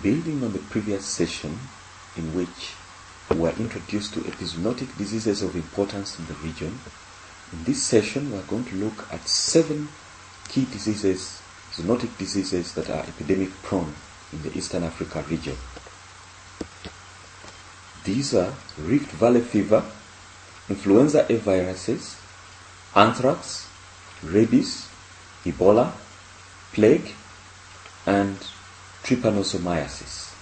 Building on the previous session in which we were introduced to epizoonotic diseases of importance in the region, in this session we are going to look at seven key diseases, zoonotic diseases that are epidemic prone in the Eastern Africa region. These are Rift Valley fever, influenza A viruses, anthrax, rabies, Ebola, plague, and trypanosomiasis.